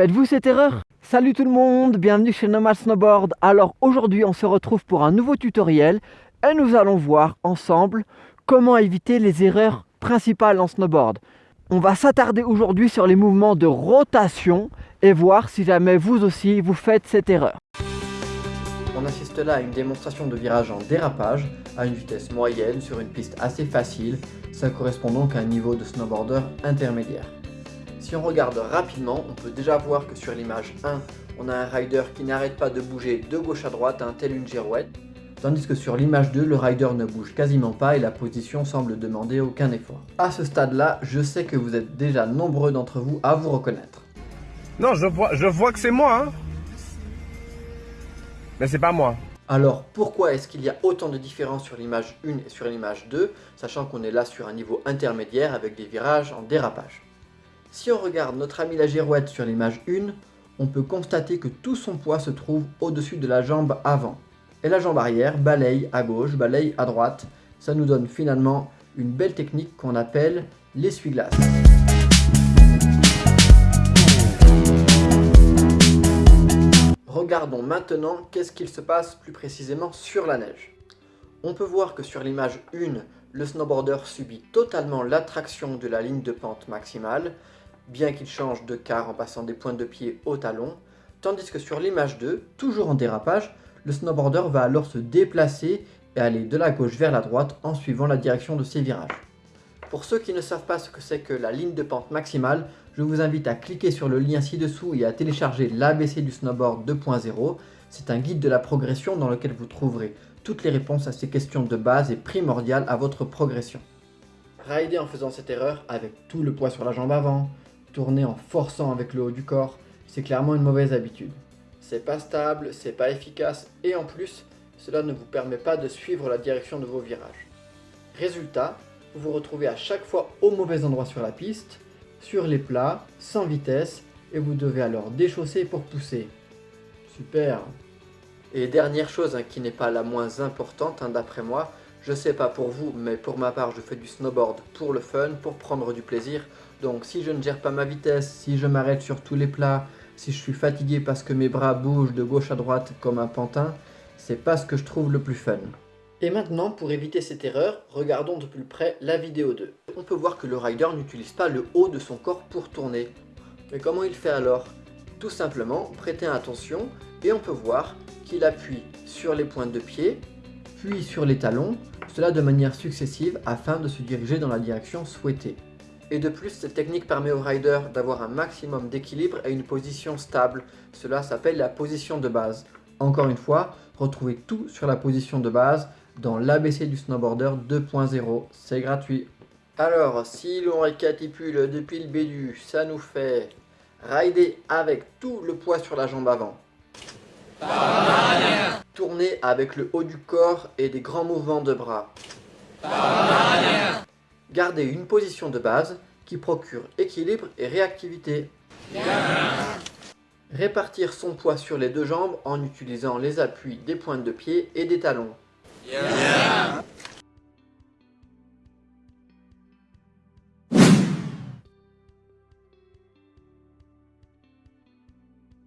Faites-vous cette erreur Salut tout le monde, bienvenue chez Nomad Snowboard. Alors aujourd'hui on se retrouve pour un nouveau tutoriel et nous allons voir ensemble comment éviter les erreurs principales en snowboard. On va s'attarder aujourd'hui sur les mouvements de rotation et voir si jamais vous aussi vous faites cette erreur. On assiste là à une démonstration de virage en dérapage à une vitesse moyenne sur une piste assez facile, ça correspond donc à un niveau de snowboarder intermédiaire. Si on regarde rapidement, on peut déjà voir que sur l'image 1, on a un rider qui n'arrête pas de bouger de gauche à droite, un tel une girouette, tandis que sur l'image 2, le rider ne bouge quasiment pas et la position semble demander aucun effort. À ce stade-là, je sais que vous êtes déjà nombreux d'entre vous à vous reconnaître. Non, je vois, je vois que c'est moi, hein Mais c'est pas moi. Alors pourquoi est-ce qu'il y a autant de différences sur l'image 1 et sur l'image 2, sachant qu'on est là sur un niveau intermédiaire avec des virages en dérapage? Si on regarde notre ami la girouette sur l'image 1, on peut constater que tout son poids se trouve au-dessus de la jambe avant. Et la jambe arrière balaye à gauche, balaye à droite. Ça nous donne finalement une belle technique qu'on appelle l'essuie-glace. Regardons maintenant qu'est-ce qu'il se passe plus précisément sur la neige. On peut voir que sur l'image 1, le snowboarder subit totalement l'attraction de la ligne de pente maximale, bien qu'il change de quart en passant des pointes de pied au talon, tandis que sur l'image 2, toujours en dérapage, le snowboarder va alors se déplacer et aller de la gauche vers la droite en suivant la direction de ses virages. Pour ceux qui ne savent pas ce que c'est que la ligne de pente maximale, je vous invite à cliquer sur le lien ci-dessous et à télécharger l'ABC du snowboard 2.0. C'est un guide de la progression dans lequel vous trouverez toutes les réponses à ces questions de base et primordiales à votre progression. Rider en faisant cette erreur avec tout le poids sur la jambe avant, tourner en forçant avec le haut du corps, c'est clairement une mauvaise habitude. C'est pas stable, c'est pas efficace et en plus, cela ne vous permet pas de suivre la direction de vos virages. Résultat, vous vous retrouvez à chaque fois au mauvais endroit sur la piste, sur les plats, sans vitesse, et vous devez alors déchausser pour pousser. Super Et dernière chose hein, qui n'est pas la moins importante hein, d'après moi, je sais pas pour vous, mais pour ma part je fais du snowboard pour le fun, pour prendre du plaisir, donc si je ne gère pas ma vitesse, si je m'arrête sur tous les plats, si je suis fatigué parce que mes bras bougent de gauche à droite comme un pantin, c'est pas ce que je trouve le plus fun. Et maintenant, pour éviter cette erreur, regardons de plus près la vidéo 2. On peut voir que le rider n'utilise pas le haut de son corps pour tourner. Mais comment il fait alors? Tout simplement, prêtez attention et on peut voir qu'il appuie sur les pointes de pied, puis sur les talons, cela de manière successive afin de se diriger dans la direction souhaitée. Et de plus, cette technique permet au rider d'avoir un maximum d'équilibre et une position stable. Cela s'appelle la position de base. Encore une fois, retrouvez tout sur la position de base dans l'ABC du snowboarder 2.0. C'est gratuit. Alors, si l'on récapitule depuis le début, ça nous fait rider avec tout le poids sur la jambe avant. Tourner avec le haut du corps et des grands mouvements de bras. Garder une position de base qui procure équilibre et réactivité. Répartir son poids sur les deux jambes en utilisant les appuis des pointes de pied et des talons.